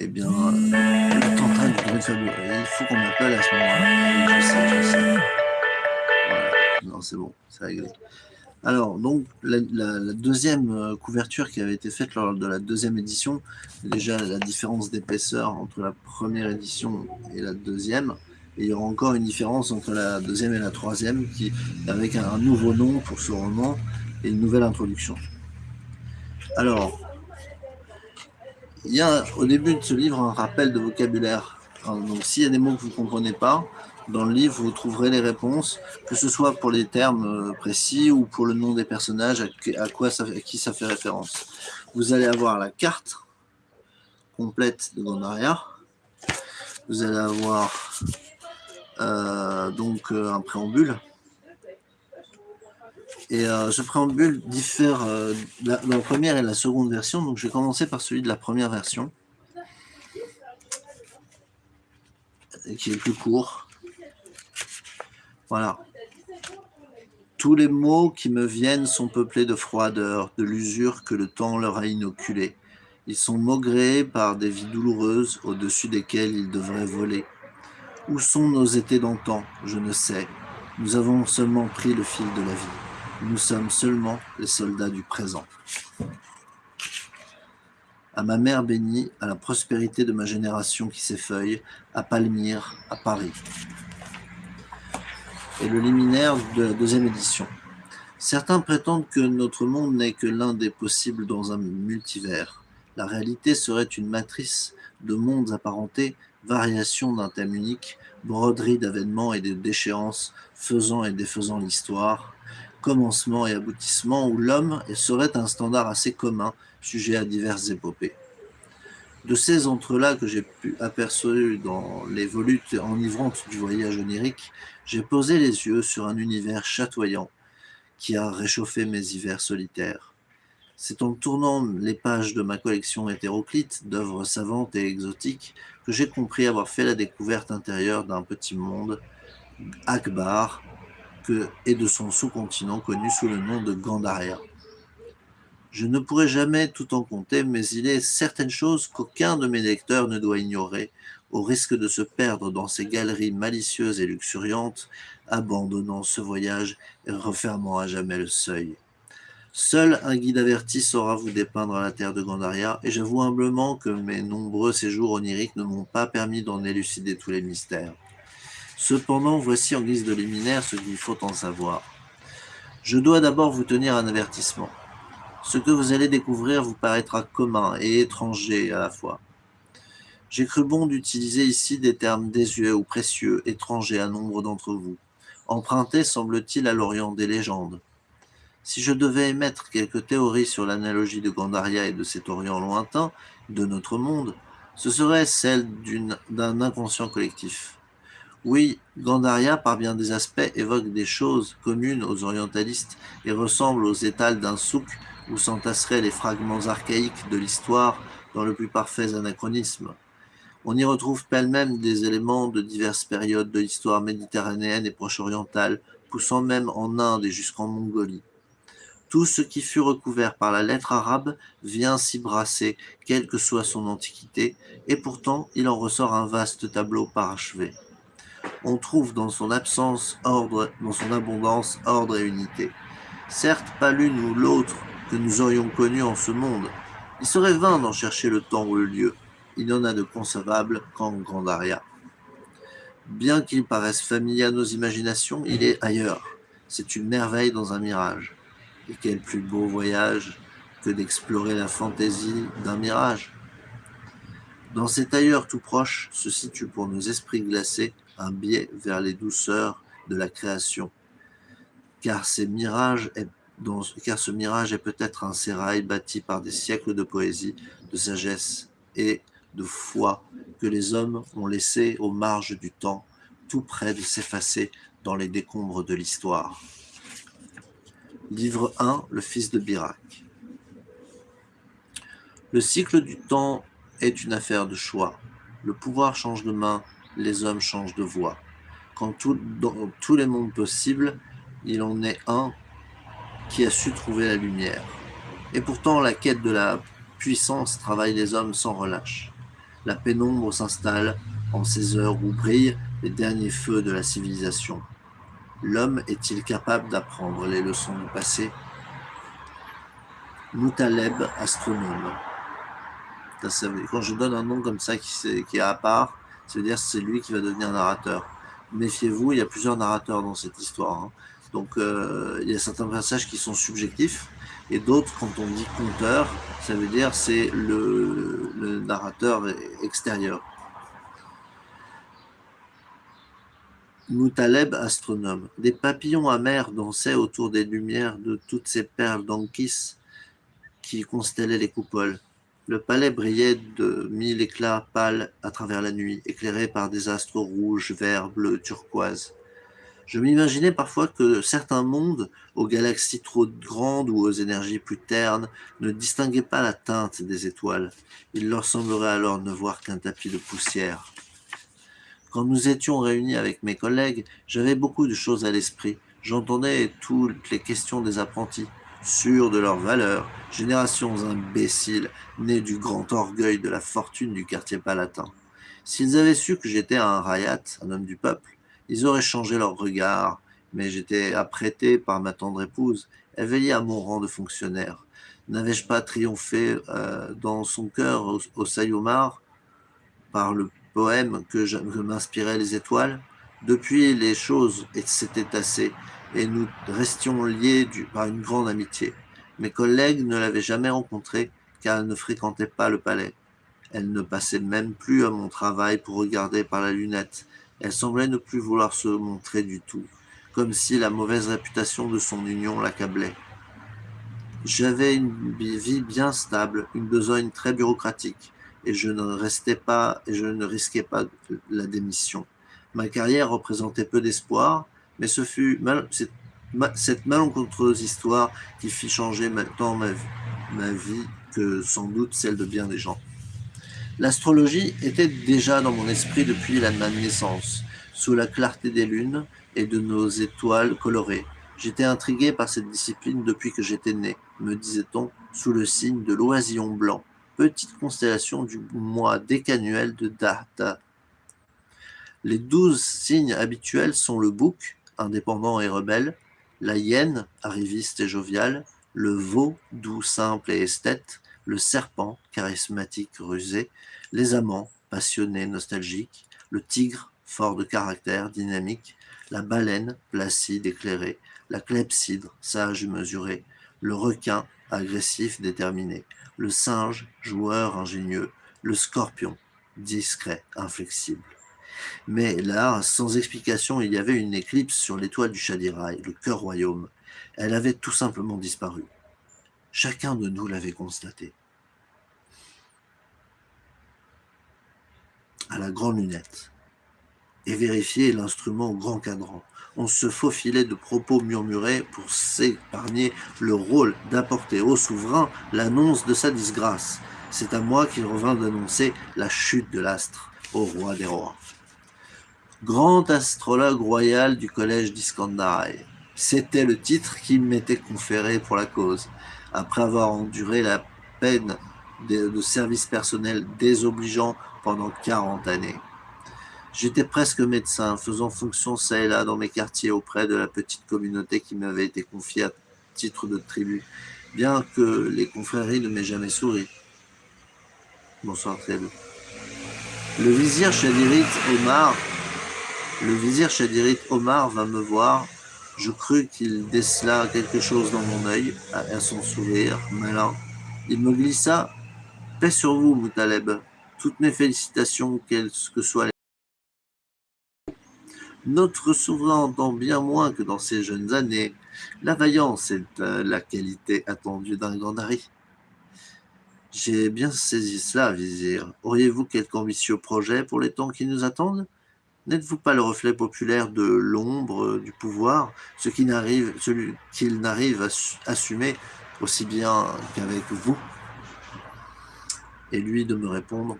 Eh bien, euh, l'attentat du druide fabuleux. Il faut qu'on m'appelle à ce moment-là. Voilà. Non, c'est bon, c'est réglé. Alors, donc, la, deuxième euh, couverture qui avait été faite lors de la deuxième édition, déjà la différence d'épaisseur entre la première édition et la deuxième, et il y aura encore une différence entre la deuxième et la troisième, qui, avec un, nouveau nom pour ce roman et une nouvelle introduction. Alors, il y a au début de ce livre un rappel de vocabulaire. Donc, s'il y a des mots que vous ne comprenez pas, dans le livre, vous trouverez les réponses, que ce soit pour les termes euh, précis ou pour le nom des personnages, à quoi ça, qui ça fait référence. Vous allez avoir la carte complète de Gondaria. Vous allez avoir euh, donc euh, un préambule. Et ce préambule diffère la, la, première et la seconde version. Donc je vais commencer par celui de la première version, qui est plus court. Voilà. Tous les mots qui me viennent sont peuplés de froideur, de l'usure que le temps leur a inoculée. Ils sont maugrés par des vies douloureuses au-dessus desquelles ils devraient voler. Où sont nos étés d'antan? Je ne sais. Nous avons seulement pris le fil de la vie. Nous sommes seulement les soldats du présent. À ma mère bénie, à la prospérité de ma génération qui s'effeuille, à Palmyre, à Paris et le liminaire de la deuxième édition. Certains prétendent que notre monde n'est que l'un des possibles dans un multivers. La réalité serait une matrice de mondes apparentés, variations d'un thème unique, broderie d'avènements et de déchéances, faisant et défaisant l'histoire, commencement et aboutissement où l'homme serait un standard assez commun, sujet à diverses épopées. De ces entrelacs que j'ai pu apercevoir dans les volutes enivrantes du voyage onirique, j'ai posé les yeux sur un univers chatoyant qui a réchauffé mes hivers solitaires. C'est en tournant les pages de ma collection hétéroclite d'œuvres savantes et exotiques que j'ai compris avoir fait la découverte intérieure d'un petit monde, Akbar, et de son sous-continent connu sous le nom de Gandaria. Je ne pourrai jamais tout en compter, mais il est certaines choses qu'aucun de mes lecteurs ne doit ignorer, au risque de se perdre dans ces galeries malicieuses et luxuriantes, abandonnant ce voyage et refermant à jamais le seuil. Seul un guide averti saura vous dépeindre la terre de Gandaria, et j'avoue humblement que mes nombreux séjours oniriques ne m'ont pas permis d'en élucider tous les mystères. Cependant, voici en guise de liminaire ce qu'il faut en savoir. Je dois d'abord vous tenir un avertissement. Ce que vous allez découvrir vous paraîtra commun et étranger à la fois. J'ai cru bon d'utiliser ici des termes désuets ou précieux, étrangers à nombre d'entre vous, empruntés, semble-t-il, à l'Orient des légendes. Si je devais émettre quelques théories sur l'analogie de Gandaria et de cet Orient lointain, de notre monde, ce serait celle d'un inconscient collectif. Oui, Gandaria, par bien des aspects, évoque des choses communes aux orientalistes et ressemble aux étals d'un souk où s'entasseraient les fragments archaïques de l'histoire dans le plus parfait anachronisme. On y retrouve pêle-même des éléments de diverses périodes de l'histoire méditerranéenne et proche-orientale, poussant même en Inde et jusqu'en Mongolie. Tout ce qui fut recouvert par la lettre arabe vient s'y brasser, quelle que soit son antiquité, et pourtant il en ressort un vaste tableau parachevé. On trouve dans son absence ordre, dans son abondance ordre et unité. Certes, pas l'une ou l'autre que nous aurions connu en ce monde. Il serait vain d'en chercher le temps ou le lieu. Il n'y en a de concevable qu'en Grandaria. Bien qu'il paraisse familier à nos imaginations, il est ailleurs. C'est une merveille dans un mirage. Et quel plus beau voyage que d'explorer la fantaisie d'un mirage. Dans cet ailleurs tout proche se situe pour nos esprits glacés un biais vers les douceurs de la création. Car ce mirage est peut-être un sérail bâti par des siècles de poésie, de sagesse et de foi que les hommes ont laissé aux marges du temps, tout près de s'effacer dans les décombres de l'histoire. Livre 1, le fils de Birac. Le cycle du temps est une affaire de choix. Le pouvoir change de main, les hommes changent de voix. Quand tout, dans tous les mondes possibles, il en est un qui a su trouver la lumière. Et pourtant, la quête de la puissance travaille les hommes sans relâche. La pénombre s'installe en ces heures où brillent les derniers feux de la civilisation. L'homme est-il capable d'apprendre les leçons du passé? Moutaleb, astronome. Quand je donne un nom comme ça qui, est à part, c'est-à-dire c'est lui qui va devenir narrateur. Méfiez-vous, il y a plusieurs narrateurs dans cette histoire. Hein. Donc euh, il y a certains passages qui sont subjectifs, et d'autres, quand on dit conteur, ça veut dire c'est le, le narrateur extérieur. Moutaleb, astronome. Des papillons amers dansaient autour des lumières de toutes ces perles d'Ankis qui constellaient les coupoles. Le palais brillait de mille éclats pâles à travers la nuit, éclairé par des astres rouges, verts, bleus, turquoises. Je m'imaginais parfois que certains mondes, aux galaxies trop grandes ou aux énergies plus ternes, ne distinguaient pas la teinte des étoiles. Il leur semblerait alors ne voir qu'un tapis de poussière. Quand nous étions réunis avec mes collègues, j'avais beaucoup de choses à l'esprit. J'entendais toutes les questions des apprentis sûrs de leur valeur, générations imbéciles, nées du grand orgueil de la fortune du quartier palatin. S'ils avaient su que j'étais un rayat, un homme du peuple, ils auraient changé leur regard, mais j'étais apprêté par ma tendre épouse, veillait à mon rang de fonctionnaire. N'avais-je pas triomphé euh, dans son cœur au, au Sayomar par le poème que, que m'inspiraient les étoiles? Depuis, les choses s'étaient tassées et nous restions liés par une grande amitié. Mes collègues ne l'avaient jamais rencontrée car elle ne fréquentait pas le palais. Elle ne passait même plus à mon travail pour regarder par la lunette. Elle semblait ne plus vouloir se montrer du tout, comme si la mauvaise réputation de son union l'accablait. J'avais une vie bien stable, une besogne très bureaucratique, et je ne restais pas et je ne risquais pas la démission. Ma carrière représentait peu d'espoir, mais ce fut cette, malencontreuse histoire qui fit changer tant ma, ma vie que sans doute celle de bien des gens. L'astrologie était déjà dans mon esprit depuis la, ma naissance, sous la clarté des lunes et de nos étoiles colorées. J'étais intrigué par cette discipline depuis que j'étais né, me disait-on, sous le signe de l'oisillon blanc, petite constellation du mois décanuel de Data. Les douze signes habituels sont le bouc, indépendant et rebelle, la hyène, arriviste et joviale, le veau, doux, simple et esthète, le serpent, charismatique, rusé, les amants, passionnés, nostalgiques, le tigre, fort de caractère, dynamique, la baleine, placide, éclairée, la clepsydre, sage et mesurée, le requin, agressif, déterminé, le singe, joueur, ingénieux, le scorpion, discret, inflexible. Mais là, sans explication, il y avait une éclipse sur l'étoile du Shadiraï, le cœur royaume. Elle avait tout simplement disparu. Chacun de nous l'avait constaté. À la grande lunette. Et vérifier l'instrument au grand cadran. On se faufilait de propos murmurés pour s'épargner le rôle d'apporter au souverain l'annonce de sa disgrâce. C'est à moi qu'il revint d'annoncer la chute de l'astre au roi des rois grand astrologue royal du collège d'Iskandaraï. C'était le titre qui m'était conféré pour la cause, après avoir enduré la peine de, service personnel désobligeant pendant 40 années. J'étais presque médecin, faisant fonction ça et là dans mes quartiers auprès de la petite communauté qui m'avait été confiée à titre de tribu, bien que les confréries ne m'aient jamais souri. Bonsoir très Le vizir Chadirit Omar le vizir Chadirit Omar vint me voir. Je crus qu'il décela quelque chose dans mon œil, à son sourire malin. Il me glissa « Paix sur vous, Moutaleb. Toutes mes félicitations, quelles que soient les... Notre souverain entend bien moins que dans ses jeunes années. La vaillance est euh, la qualité attendue d'un Gandari. J'ai bien saisi cela, vizir. Auriez-vous quelque ambitieux projet pour les temps qui nous attendent? N'êtes-vous pas le reflet populaire de l'ombre du pouvoir, ce qu'il n'arrive, celui qu'il n'arrive à assumer aussi bien qu'avec vous? Et lui de me répondre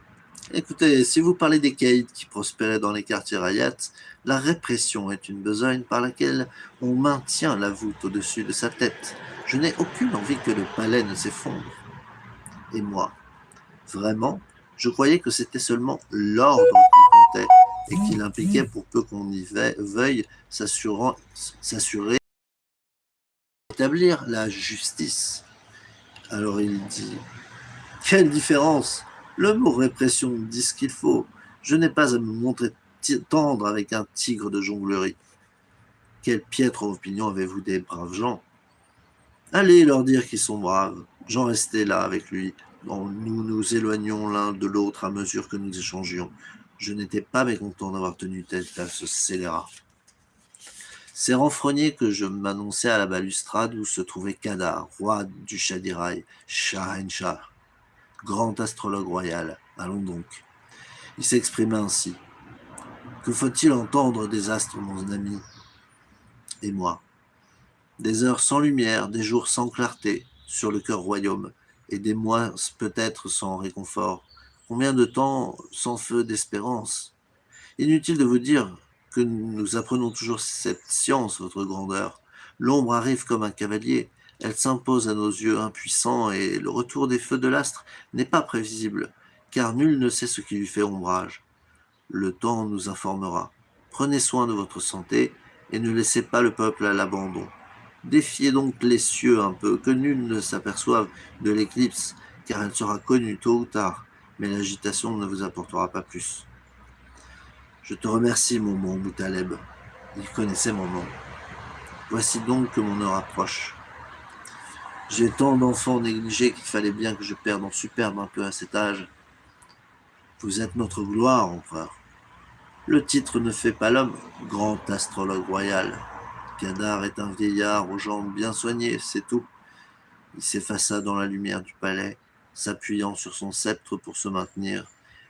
Écoutez, si vous parlez des caïds qui prospéraient dans les quartiers rayats, la répression est une besogne par laquelle on maintient la voûte au-dessus de sa tête. Je n'ai aucune envie que le palais ne s'effondre. Et moi Vraiment Je croyais que c'était seulement l'ordre qui comptait et qu'il impliquait pour peu qu'on y veuille s'assurer d'établir la justice. Alors il dit Quelle différence Le mot répression dit ce qu'il faut. Je n'ai pas à me montrer tendre avec un tigre de jonglerie. Quelle piètre opinion avez-vous des braves gens Allez leur dire qu'ils sont braves. J'en restais là avec lui. Nous nous éloignions l'un de l'autre à mesure que nous échangions. Je n'étais pas mécontent d'avoir tenu tête à ce scélérat. C'est renfrogné que je m'annonçais à la balustrade où se trouvait Kadar, roi du Shadirai, Shahenshah, grand astrologue royal. Allons donc. Il s'exprimait ainsi. Que faut-il entendre des astres, mon ami Et moi? Des heures sans lumière, des jours sans clarté sur le cœur royaume, et des mois peut-être sans réconfort. Combien de temps sans feu d'espérance? Inutile de vous dire que nous apprenons toujours cette science, votre grandeur. L'ombre arrive comme un cavalier, elle s'impose à nos yeux impuissants et le retour des feux de l'astre n'est pas prévisible, car nul ne sait ce qui lui fait ombrage. Le temps nous informera. Prenez soin de votre santé et ne laissez pas le peuple à l'abandon. Défiez donc les cieux un peu, que nul ne s'aperçoive de l'éclipse, car elle sera connue tôt ou tard, mais l'agitation ne vous apportera pas plus. Je te remercie, mon bon Moutaleb. Il connaissait mon nom. Voici donc que mon heure approche. J'ai tant d'enfants négligés qu'il fallait bien que je perde en superbe un peu à cet âge. Vous êtes notre gloire, empereur. Le titre ne fait pas l'homme, grand astrologue royal. Kadar est un vieillard aux jambes bien soignées, c'est tout. Il s'effaça dans la lumière du palais, s'appuyant sur son sceptre pour se maintenir.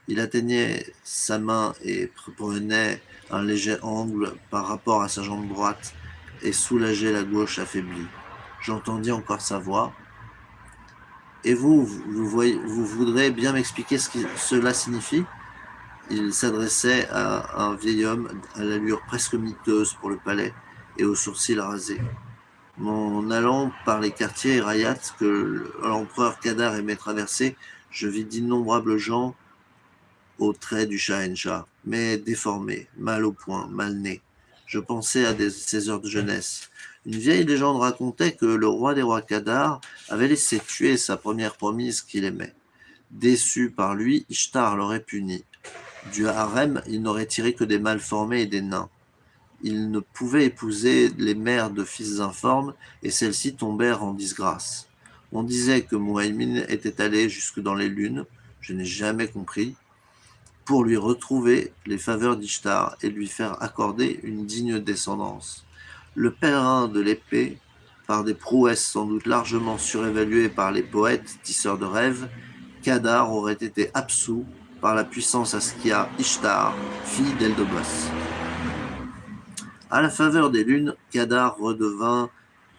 Il atteignait sa main et prenait un léger angle par rapport à sa jambe droite et soulageait la gauche affaiblie. J'entendis encore sa voix. Et vous, vous, voudrez bien m'expliquer ce que cela signifie? Il s'adressait à un vieil homme à l'allure presque miteuse pour le palais et aux sourcils rasés. En allant par les quartiers Rayat que l'empereur Kadar aimait traverser, je vis d'innombrables gens aux traits du Shahenshah, mais déformés, mal au point, mal nés. Je pensais à des, ces heures de jeunesse. Une vieille légende racontait que le roi des rois Kadar avait laissé tuer sa première promise qu'il aimait. Déçu par lui, Ishtar l'aurait puni. Du harem, il n'aurait tiré que des mal formés et des nains il ne pouvait épouser les mères de fils informes et celles-ci tombèrent en disgrâce. On disait que Muhaymin était allé jusque dans les lunes, je n'ai jamais compris, pour lui retrouver les faveurs d'Ishtar et lui faire accorder une digne descendance. Le pèlerin de l'épée, par des prouesses sans doute largement surévaluées par les poètes tisseurs de rêves, Kadar aurait été absous par la puissance Askia Ishtar, fille d'Eldobas. À la faveur des lunes, Kadar redevint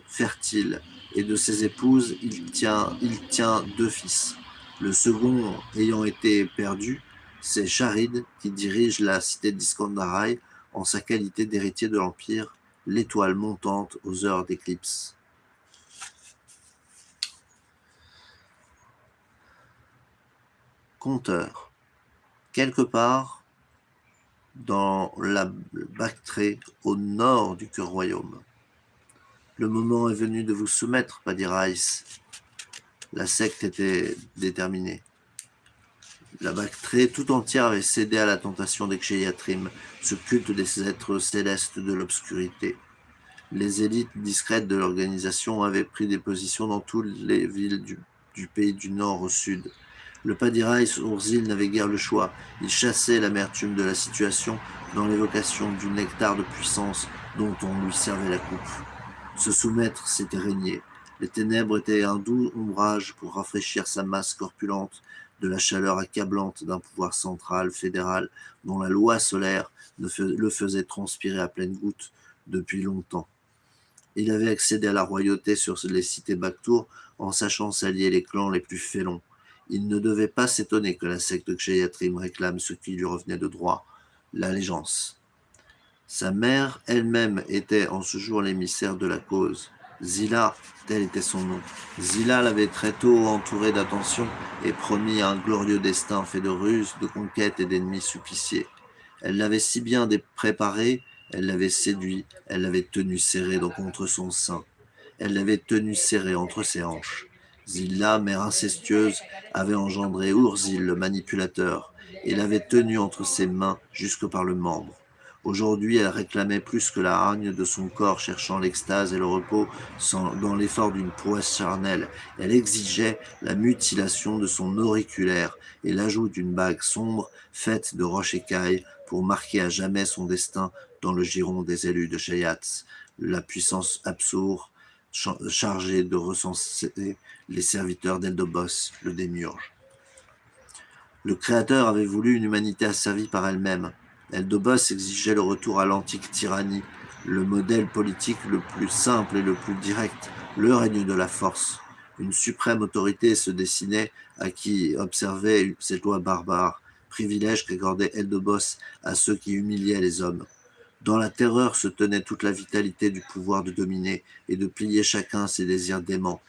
fertile, et de ses épouses, il tient, il tient deux fils. Le second ayant été perdu, c'est Charid qui dirige la cité d'Iskandarai en sa qualité d'héritier de l'Empire, l'étoile montante aux heures d'éclipse. Compteur. Quelque part, dans la Bactrée, au nord du cœur royaume. Le moment est venu de vous soumettre, Padirais. La secte était déterminée. La Bactrée tout entière avait cédé à la tentation d'Eksheyatrim, ce culte des êtres célestes de l'obscurité. Les élites discrètes de l'organisation avaient pris des positions dans toutes les villes du pays du nord au sud. Le Padirais Ourzil n'avait guère le choix. Il chassait l'amertume de la situation dans l'évocation du nectar de puissance dont on lui servait la coupe. Se soumettre, c'était régner. Les ténèbres étaient un doux ombrage pour rafraîchir sa masse corpulente de la chaleur accablante d'un pouvoir central, fédéral, dont la loi solaire le faisait transpirer à pleine goutte depuis longtemps. Il avait accédé à la royauté sur les cités Baktour en sachant s'allier les clans les plus félons. Il ne devait pas s'étonner que la secte Kshayatri'm réclame ce qui lui revenait de droit, l'allégeance. Sa mère elle-même était en ce jour l'émissaire de la cause. Zila, tel était son nom. Zila l'avait très tôt entouré d'attention et promis un glorieux destin fait de ruses, de conquêtes et d'ennemis suppliciés. Elle l'avait si bien préparé, elle l'avait séduit, elle l'avait tenu serré contre son sein. Elle l'avait tenu serré entre ses hanches. Zilla, mère incestueuse, avait engendré Urzil, le manipulateur, et l'avait tenu entre ses mains jusque par le membre. Aujourd'hui, elle réclamait plus que la hargne de son corps cherchant l'extase et le repos dans l'effort d'une prouesse charnelle. Elle exigeait la mutilation de son auriculaire et l'ajout d'une bague sombre faite de roches écailles pour marquer à jamais son destin dans le giron des élus de Shayats, la puissance absurde chargée de recenser les serviteurs d'Eldobos, le démiurge. Le Créateur avait voulu une humanité asservie par elle-même, Eldobos exigeait le retour à l'antique tyrannie, le modèle politique le plus simple et le plus direct, le règne de la force. Une suprême autorité se dessinait à qui observait cette loi barbare, privilège qu'accordait Eldobos à ceux qui humiliaient les hommes. Dans la terreur se tenait toute la vitalité du pouvoir de dominer et de plier chacun ses désirs déments.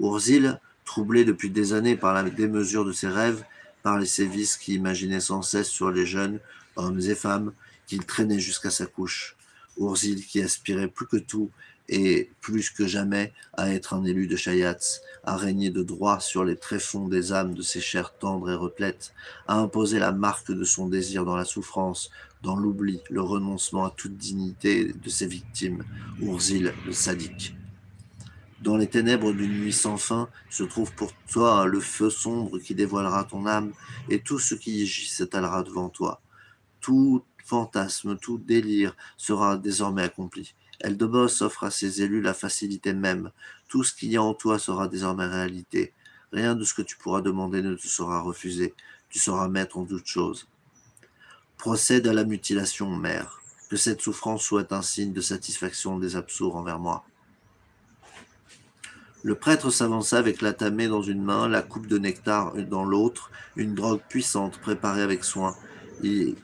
Urzil, troublé depuis des années par la démesure de ses rêves, par les sévices qui imaginaient sans cesse sur les jeunes, hommes et femmes, qu'il traînait jusqu'à sa couche. Urzil qui aspirait plus que tout et plus que jamais à être un élu de Chayats, à régner de droit sur les tréfonds des âmes de ses chairs tendres et replètes, à imposer la marque de son désir dans la souffrance, dans l'oubli, le renoncement à toute dignité de ses victimes, Urzil le sadique. Dans les ténèbres d'une nuit sans fin se trouve pour toi le feu sombre qui dévoilera ton âme, et tout ce qui y gît s'étalera devant toi tout fantasme, tout délire sera désormais accompli. Eldebos offre à ses élus la facilité même. Tout ce qu'il y a en toi sera désormais réalité. Rien de ce que tu pourras demander ne te sera refusé. Tu sauras mettre en toute chose. Procède à la mutilation, mère. Que cette souffrance soit un signe de satisfaction des absours envers moi. Le prêtre s'avança avec la tamée dans une main, la coupe de nectar dans l'autre, une drogue puissante préparée avec soin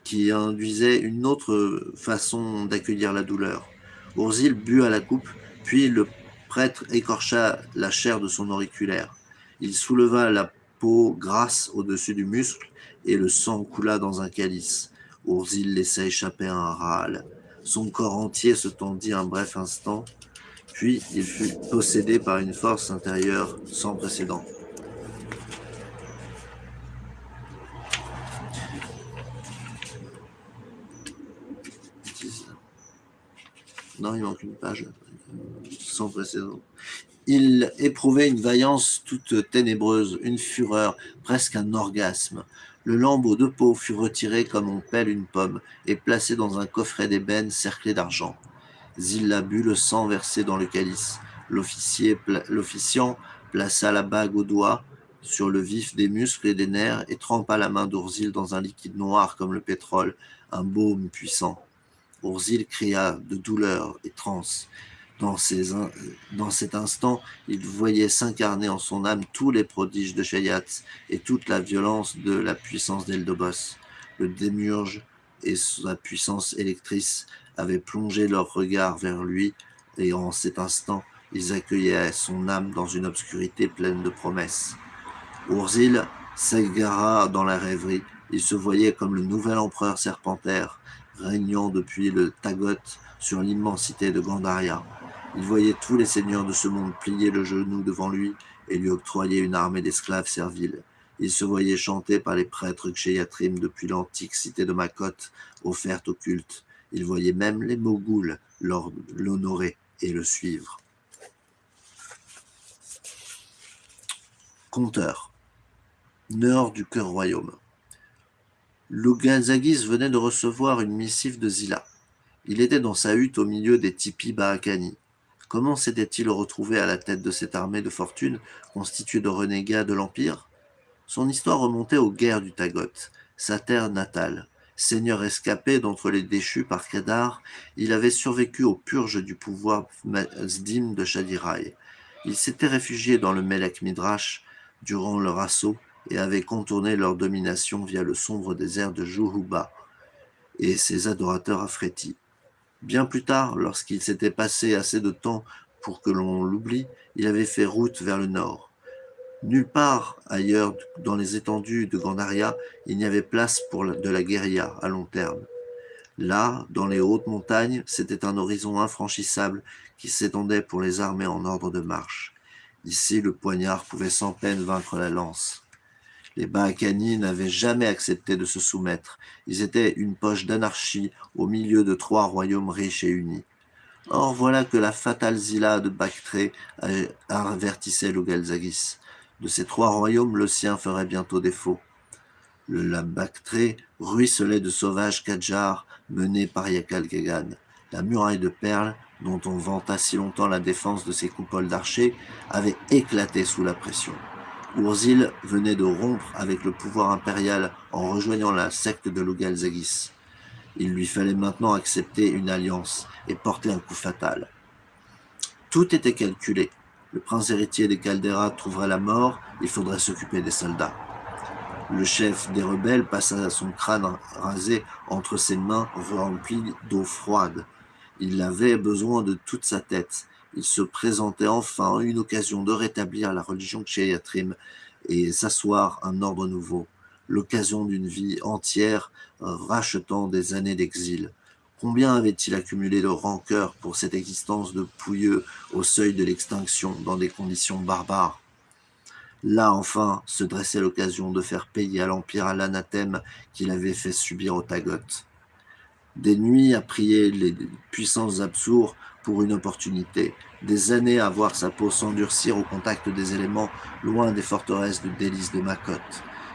qui induisait une autre façon d'accueillir la douleur. Urzil but à la coupe, puis le prêtre écorcha la chair de son auriculaire. Il souleva la peau grasse au-dessus du muscle et le sang coula dans un calice. Urzil laissa échapper un râle. Son corps entier se tendit un bref instant, puis il fut possédé par une force intérieure sans précédent. Il manque une page sans précédent. Il éprouvait une vaillance toute ténébreuse, une fureur, presque un orgasme. Le lambeau de peau fut retiré comme on pèle une pomme et placé dans un coffret d'ébène cerclé d'argent. Zilla but le sang versé dans le calice. L'officiant plaça la bague au doigt sur le vif des muscles et des nerfs et trempa la main d'Ourzil dans un liquide noir comme le pétrole, un baume puissant. Urzil cria de douleur et transe. Dans, dans cet instant, il voyait s'incarner en son âme tous les prodiges de Shayats et toute la violence de la puissance d'Eldobos. Le démurge et sa puissance électrice avaient plongé leur regard vers lui, et en cet instant, ils accueillaient son âme dans une obscurité pleine de promesses. Urzil s'égara dans la rêverie. Il se voyait comme le nouvel empereur serpentaire, régnant depuis le Tagot sur l'immensité de Gandaria. Il voyait tous les seigneurs de ce monde plier le genou devant lui et lui octroyer une armée d'esclaves serviles. Il se voyait chanter par les prêtres Kshéyatrim depuis l'antique cité de Makot, offerte au culte. Il voyait même les Mogouls l'honorer et le suivre. Conteur. Nord du cœur royaume. Lugazagis venait de recevoir une missive de Zila. Il était dans sa hutte au milieu des tipis Baakani. Comment s'était-il retrouvé à la tête de cette armée de fortune constituée de renégats de l'Empire? Son histoire remontait aux guerres du Tagot, sa terre natale. Seigneur escapé d'entre les déchus par Kedar, il avait survécu aux purges du pouvoir Mazdim de Shadirai. Il s'était réfugié dans le Melek Midrash durant leur assaut et avaient contourné leur domination via le sombre désert de Juhuba et ses adorateurs affrétis. Bien plus tard, lorsqu'il s'était passé assez de temps pour que l'on l'oublie, il avait fait route vers le nord. Nulle part ailleurs dans les étendues de Gandaria, il n'y avait place pour de la guérilla à long terme. Là, dans les hautes montagnes, c'était un horizon infranchissable qui s'étendait pour les armées en ordre de marche. Ici, le poignard pouvait sans peine vaincre la lance. Les Baakani n'avaient jamais accepté de se soumettre. Ils étaient une poche d'anarchie au milieu de trois royaumes riches et unis. Or voilà que la fatale Zilla de Bactré avertissait Lugalzagis. De ces trois royaumes, le sien ferait bientôt défaut. La Bactré ruisselait de sauvages Kadjars menés par Yakal Kegan. La muraille de perles, dont on vanta si longtemps la défense de ses coupoles d'archers, avait éclaté sous la pression. Urzil venait de rompre avec le pouvoir impérial en rejoignant la secte de Lugalzagis. Il lui fallait maintenant accepter une alliance et porter un coup fatal. Tout était calculé. Le prince héritier des Caldera trouverait la mort, il faudrait s'occuper des soldats. Le chef des rebelles passa son crâne rasé entre ses mains remplies d'eau froide. Il avait besoin de toute sa tête. Il se présentait enfin une occasion de rétablir la religion Tchéyatrim et s'asseoir un ordre nouveau l'occasion d'une vie entière rachetant des années d'exil. Combien avait-il accumulé de rancœur pour cette existence de pouilleux au seuil de l'extinction dans des conditions barbares? Là, enfin, se dressait l'occasion de faire payer à l'Empire l'anathème qu'il avait fait subir aux Tagotes. Des nuits à prier les puissances absours pour une opportunité, des années à voir sa peau s'endurcir au contact des éléments loin des forteresses de délices de Makot.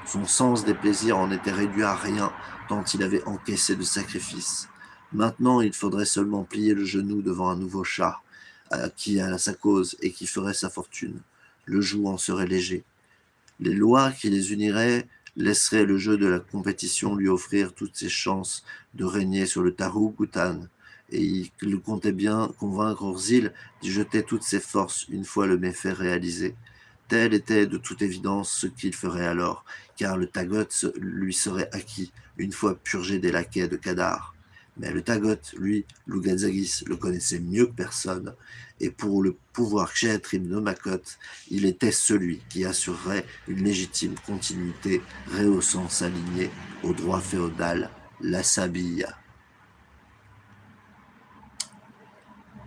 Son sens des plaisirs en était réduit à rien, tant il avait encaissé de sacrifices. Maintenant, il faudrait seulement plier le genou devant un nouveau chat, qui a sa cause et qui ferait sa fortune. Le joug en serait léger. Les lois qui les uniraient laisseraient le jeu de la compétition lui offrir toutes ses chances de régner sur le Tarou et il comptait bien convaincre Orzil d'y jeter toutes ses forces une fois le méfait réalisé. Tel était de toute évidence ce qu'il ferait alors, car le Tagot lui serait acquis une fois purgé des laquais de Kadar. Mais le Tagot, lui, Lugazagis, le connaissait mieux que personne, et pour le pouvoir Kshéatrim de Makot, il était celui qui assurerait une légitime continuité, rehaussant sa lignée au droit féodal, la Sabilla.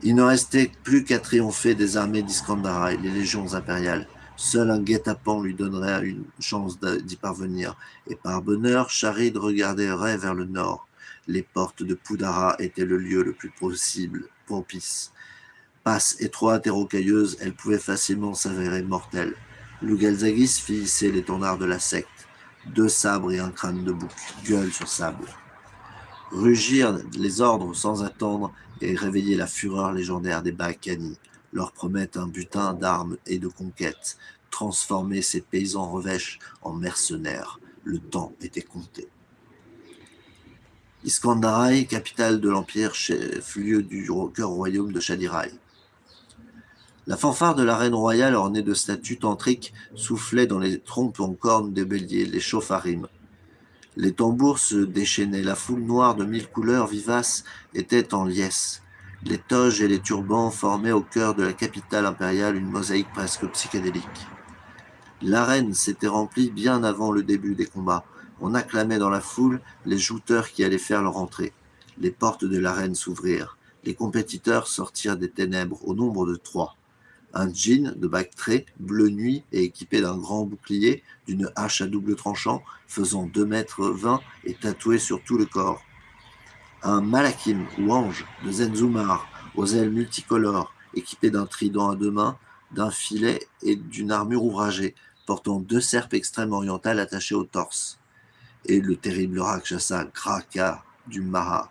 Il ne restait plus qu'à triompher des armées d'Iskandara les légions impériales, Seul un guet-apens lui donnerait une chance d'y parvenir, et par bonheur, Charid regarderait vers le nord. Les portes de Poudara étaient le lieu le plus possible, propice. Passe étroite et rocailleuse, elle pouvait facilement s'avérer mortelle. Lugalzagis fit hisser l'étendard de la secte. Deux sabres et un crâne de bouc, gueule sur sable. Rugir les ordres sans attendre et réveiller la fureur légendaire des Baakani leur promettent un butin d'armes et de conquêtes, transformer ces paysans revêches en mercenaires. Le temps était compté. Iskandarai, capitale de l'Empire, chef-lieu du cœur royaume de Shadirai. La fanfare de la reine royale ornée de statues tantriques soufflait dans les trompes en cornes des béliers, les chauffarim. Les tambours se déchaînaient, la foule noire de mille couleurs vivaces était en liesse. Les toges et les turbans formaient au cœur de la capitale impériale une mosaïque presque psychédélique. L'arène s'était remplie bien avant le début des combats. On acclamait dans la foule les jouteurs qui allaient faire leur entrée. Les portes de l'arène s'ouvrirent. Les compétiteurs sortirent des ténèbres au nombre de trois. Un djinn de Bactré, bleu nuit et équipé d'un grand bouclier, d'une hache à double tranchant, faisant deux mètres vingt et tatoué sur tout le corps un malakim ou ange de Zenzumar aux ailes multicolores, équipé d'un trident à deux mains, d'un filet et d'une armure ouvragée, portant deux serpes extrêmes orientales attachées au torse. Et le terrible Rakshasa Graka du Maha,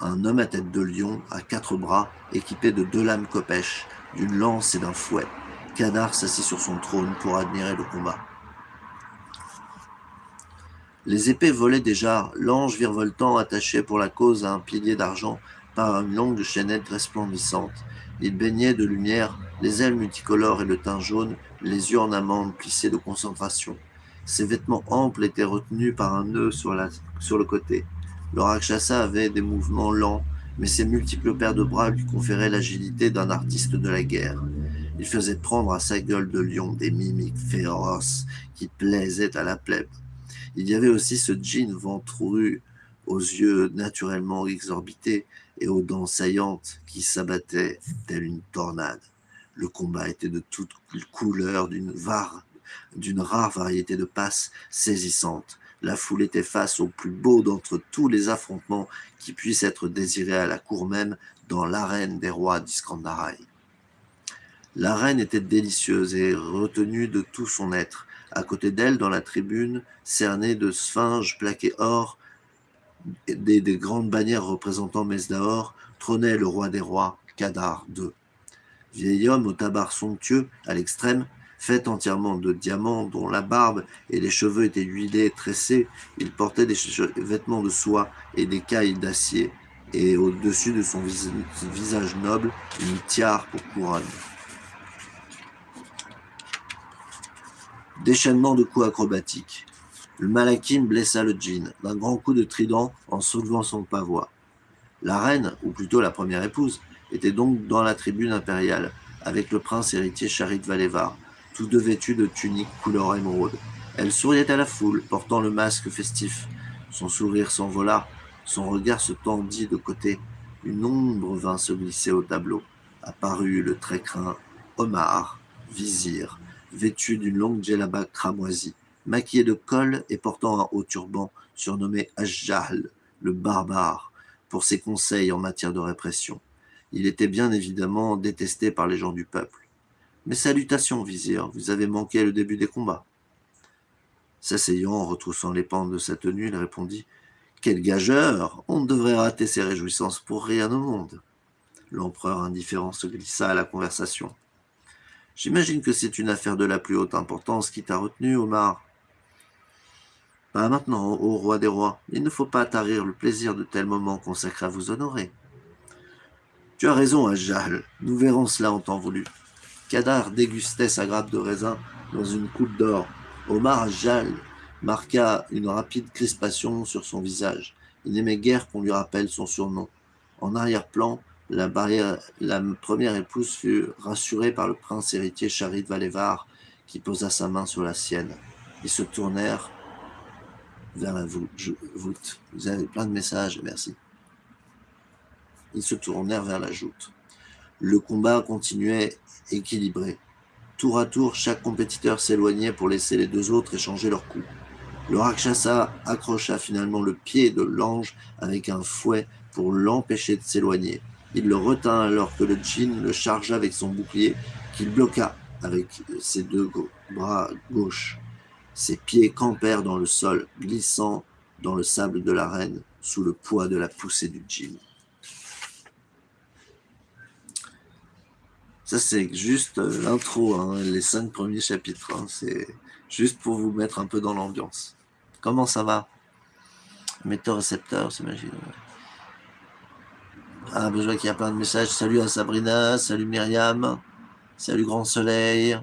un homme à tête de lion, à quatre bras, équipé de deux lames copèches, d'une lance et d'un fouet. Kadar s'assit sur son trône pour admirer le combat. Les épées volaient déjà, l'ange virevoltant attaché pour la cause à un pilier d'argent par une longue chaînette resplendissante. Il baignait de lumière, les ailes multicolores et le teint jaune, les yeux en amande plissés de concentration. Ses vêtements amples étaient retenus par un nœud sur, sur le côté. Le Rakshasa avait des mouvements lents, mais ses multiples paires de bras lui conféraient l'agilité d'un artiste de la guerre. Il faisait prendre à sa gueule de lion des mimiques féroces qui plaisaient à la plèbe. Il y avait aussi ce jean ventru aux yeux naturellement exorbités et aux dents saillantes qui s'abattaient telle une tornade. Le combat était de toutes couleurs, d'une rare variété de passes saisissantes. La foule était face au plus beau d'entre tous les affrontements qui puissent être désirés à la cour même dans l'arène des rois d'Iskandaraï. L'arène était délicieuse et retenue de tout son être. À côté d'elle, dans la tribune, cernée de sphinges plaquées or, des, des grandes bannières représentant Mesdaor, trônait le roi des rois, Kadar II. Vieil homme au tabac somptueux, à l'extrême, fait entièrement de diamants, dont la barbe et les cheveux étaient huilés et tressés, il portait des vêtements de soie et des cailles d'acier, et au-dessus de son visage noble, une tiare pour couronne. Déchaînement de coups acrobatiques. Le malakim blessa le djinn d'un grand coup de trident en soulevant son pavois. La reine, ou plutôt la première épouse, était donc dans la tribune impériale, avec le prince héritier Charit Valévar, tous deux vêtus de tuniques couleur émeraude. Elle souriait à la foule, portant le masque festif. Son sourire s'envola, son regard se tendit de côté. Une ombre vint se glisser au tableau. Apparut le très craint Omar, vizir, vêtu d'une longue djellaba cramoisie, maquillé de col et portant un haut turban, surnommé Ajjal, le barbare, pour ses conseils en matière de répression. Il était bien évidemment détesté par les gens du peuple. Mes salutations, vizir, vous avez manqué le début des combats. S'asseyant, en retroussant les pentes de sa tenue, il répondit Quel gageur On ne devrait rater ses réjouissances pour rien au monde. L'empereur indifférent se glissa à la conversation. J'imagine que c'est une affaire de la plus haute importance qui t'a retenu, Omar. Pas maintenant, ô roi des rois. Il ne faut pas tarir le plaisir de tels moments consacrés à vous honorer. Tu as raison, Ajal. Nous verrons cela en temps voulu. Kadar dégustait sa grappe de raisin dans une coupe d'or. Omar Ajal marqua une rapide crispation sur son visage. Il n'aimait guère qu'on lui rappelle son surnom. En arrière-plan, la, première épouse fut rassurée par le prince héritier Charid Valévar, qui posa sa main sur la sienne. Ils se tournèrent vers la voûte. Vous avez plein de messages, merci. Ils se tournèrent vers la joute. Le combat continuait équilibré. Tour à tour, chaque compétiteur s'éloignait pour laisser les deux autres échanger leurs coups. Le Rakshasa accrocha finalement le pied de l'ange avec un fouet pour l'empêcher de s'éloigner. Il le retint alors que le djinn le chargea avec son bouclier, qu'il bloqua avec ses deux bras gauches. Ses pieds campèrent dans le sol, glissant dans le sable de l'arène sous le poids de la poussée du djinn. Ça, c'est juste euh, l'intro, hein, les cinq premiers chapitres. Hein, c'est juste pour vous mettre un peu dans l'ambiance. Comment ça va? Météo-récepteur, c'est magique. Ah, ben, je vois qu'il y a plein de messages. Salut à Sabrina, salut Myriam, salut Grand Soleil.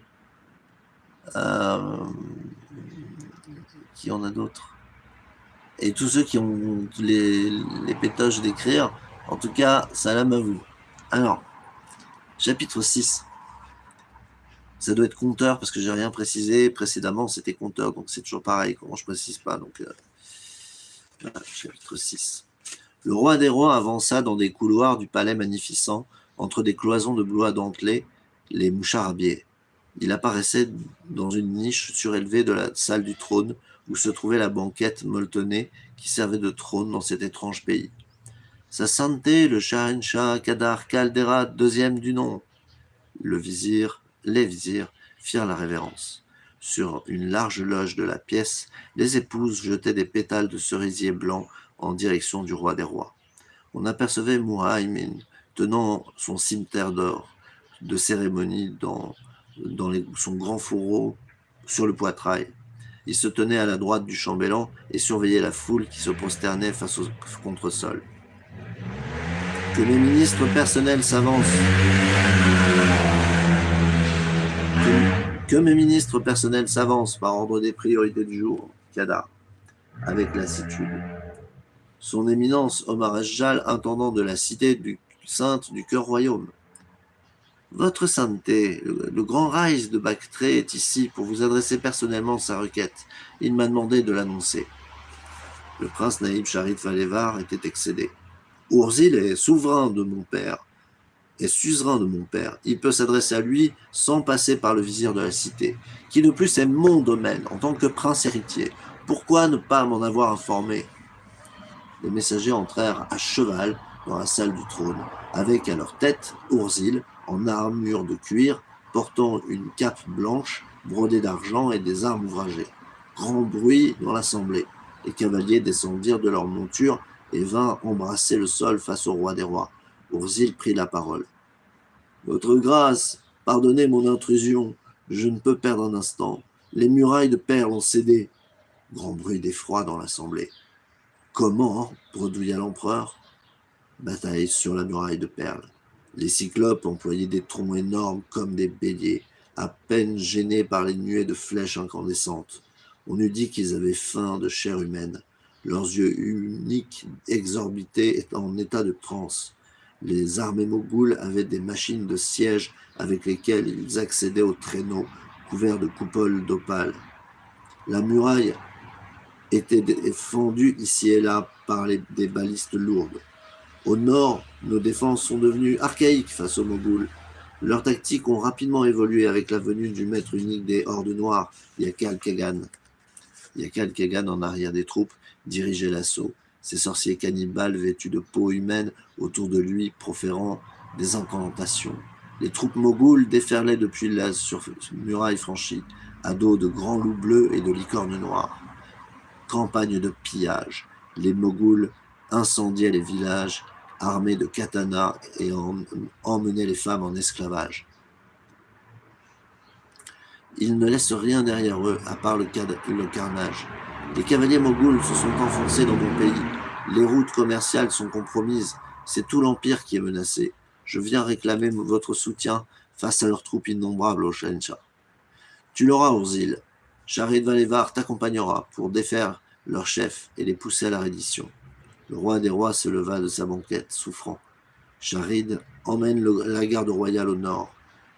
Euh, qui en a d'autres? Et tous ceux qui ont les, les pétoches d'écrire, en tout cas, salam à vous. Alors, chapitre 6. Ça doit être compteur parce que j'ai rien précisé. Précédemment, c'était compteur, donc c'est toujours pareil. Comment je précise pas Donc, euh, chapitre 6. Le roi des rois avança dans des couloirs du palais magnificent, entre des cloisons de bois dentelé, les moucharbiers. Il apparaissait dans une niche surélevée de la salle du trône, où se trouvait la banquette molletonnée qui servait de trône dans cet étrange pays. Sa sainteté, le Shahenshah Kadar Caldera, deuxième du nom. Le vizir, les vizirs firent la révérence. Sur une large loge de la pièce, les épouses jetaient des pétales de cerisier blanc en direction du roi des rois. On apercevait Muhaymin tenant son cimetière d'or de cérémonie dans, dans son grand fourreau sur le poitrail. Il se tenait à la droite du chambellan et surveillait la foule qui se prosternait face au contre-sol. Que mes ministres personnels s'avancent. Que, mes ministres personnels s'avancent par ordre des priorités du jour, Kadar, avec lassitude. Son éminence Omar Ejjal, intendant de la cité du sainte du cœur royaume. Votre sainteté, le, grand Raïs de Bactré est ici pour vous adresser personnellement sa requête. Il m'a demandé de l'annoncer. Le prince Naïb Charit Valévar était excédé. Ourzil est souverain de mon père, est suzerain de mon père. Il peut s'adresser à lui sans passer par le vizir de la cité, qui de plus est mon domaine en tant que prince héritier. Pourquoi ne pas m'en avoir informé? Les messagers entrèrent à cheval dans la salle du trône, avec à leur tête Ourzil, en armure de cuir, portant une cape blanche brodée d'argent et des armes ouvragées. Grand bruit dans l'assemblée. Les cavaliers descendirent de leur monture et vinrent embrasser le sol face au roi des rois. Ourzil prit la parole. Votre grâce, pardonnez mon intrusion, je ne peux perdre un instant. Les murailles de perles ont cédé. Grand bruit d'effroi dans l'assemblée. Comment bredouilla l'empereur? Bataille sur la muraille de perles. Les cyclopes employaient des troncs énormes comme des béliers, à peine gênés par les nuées de flèches incandescentes. On eût dit qu'ils avaient faim de chair humaine. Leurs yeux uniques, exorbités, en état de transe. Les armées mogoules avaient des machines de siège avec lesquelles ils accédaient aux traîneaux couverts de coupoles d'opale. La muraille était fendue ici et là par des balistes lourdes. Au nord, nos défenses sont devenues archaïques face aux Mogouls. Leurs tactiques ont rapidement évolué avec la venue du maître unique des Hordes Noires, Yakal Kagan. Yakal Kagan, en arrière des troupes, dirigeait l'assaut. Ces sorciers cannibales vêtus de peau humaine autour de lui, proférant des incantations. Les troupes mogoules déferlaient depuis la muraille franchie, à dos de grands loups bleus et de licornes noires. Campagne de pillage. Les mogouls incendiaient les villages armés de katanas et emmenaient les femmes en esclavage. Ils ne laissent rien derrière eux, à part le, carnage. Les cavaliers mogouls se sont enfoncés dans mon pays. Les routes commerciales sont compromises. C'est tout l'Empire qui est menacé. Je viens réclamer votre soutien face à leurs troupes innombrables au Shencha. Tu l'auras, Urzil. Charid Valévar t'accompagnera pour défaire leurs chefs et les pousser à la reddition. Le roi des rois se leva de sa banquette, souffrant. Charid emmène la garde royale au nord.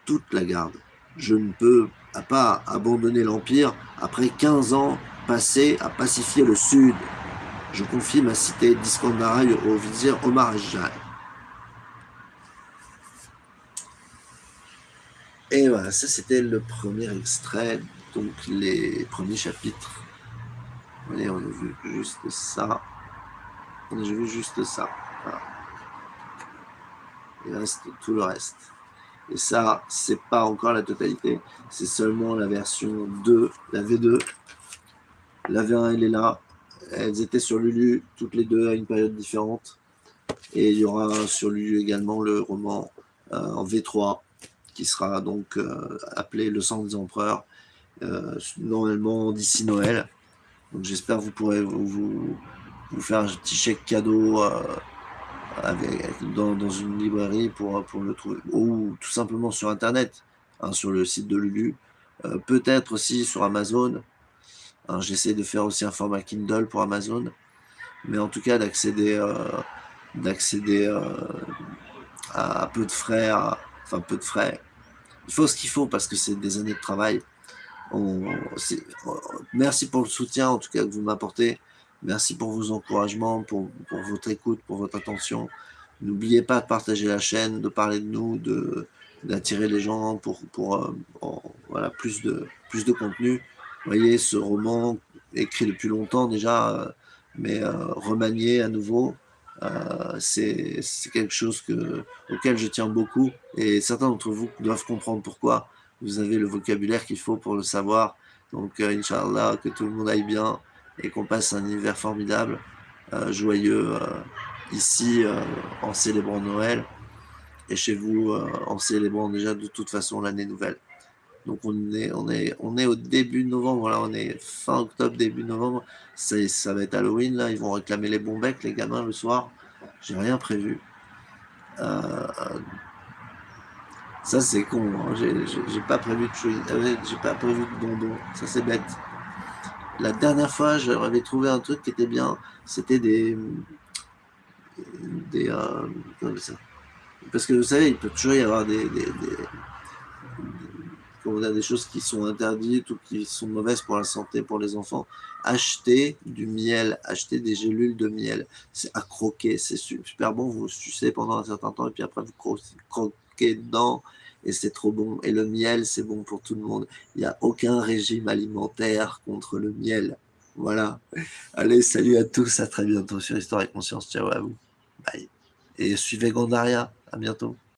Toute la garde. Je ne peux pas abandonner l'Empire après 15 ans passés à pacifier le sud. Je confie ma cité d'Iskandaraï au vizir Omar Ejjal. Et voilà, ça c'était le premier extrait, donc les premiers chapitres. Allez, on a vu juste ça. J'ai vu juste ça. Il reste tout le reste. Et ça, c'est pas encore la totalité. C'est seulement la version 2, la V2. La V1, elle est là. Elles étaient sur Lulu, toutes les deux à une période différente. Et il y aura sur Lulu également le roman euh, en V3, qui sera donc euh, appelé Le sang des empereurs, euh, normalement d'ici Noël. Donc j'espère que vous pourrez vous, vous faire un petit chèque cadeau avec, dans, une librairie pour, pour le trouver, ou tout simplement sur Internet, hein, sur le site de Lulu, peut-être aussi sur Amazon. Hein, j'essaie de faire aussi un format Kindle pour Amazon, mais en tout cas d'accéder euh, d'accéder à, peu de frais, enfin peu de frais. Il faut ce qu'il faut parce que c'est des années de travail. merci pour le soutien en tout cas que vous m'apportez. Merci pour vos encouragements, pour, votre écoute, pour votre attention. N'oubliez pas de partager la chaîne, de parler de nous, de d'attirer les gens pour, pour euh, voilà, plus, de, plus de contenu. Vous voyez, ce roman écrit depuis longtemps déjà, euh, mais euh, remanié à nouveau, c'est quelque chose que, auquel je tiens beaucoup. Et certains d'entre vous doivent comprendre pourquoi. Vous avez le vocabulaire qu'il faut pour le savoir. Donc, Inch'Allah, que tout le monde aille bien et qu'on passe un hiver formidable, euh, joyeux euh, ici euh, en célébrant Noël et chez vous en célébrant déjà de toute façon l'année nouvelle. Donc on est, on, est, on est au début novembre, voilà, on est fin octobre, début novembre, ça, ça va être Halloween, là, ils vont réclamer les bons becs, les gamins, le soir. J'ai rien prévu. ça c'est con, hein. j'ai pas prévu de j'ai pas prévu de bonbons, ça c'est bête. La dernière fois, j'avais trouvé un truc qui était bien. C'était des... des euh, parce que vous savez, il peut toujours y avoir des, des choses qui sont interdites ou qui sont mauvaises pour la santé, pour les enfants. Acheter du miel, acheter des gélules de miel. C'est à croquer, c'est super bon. Vous sucez pendant un certain temps et puis après vous croquez dedans et c'est trop bon. Et le miel, c'est bon pour tout le monde. Il n'y a aucun régime alimentaire contre le miel. Voilà. Allez, salut à tous, à très bientôt sur Histoire et Conscience. Ciao à vous. Bye. Et suivez Gondaria. À bientôt.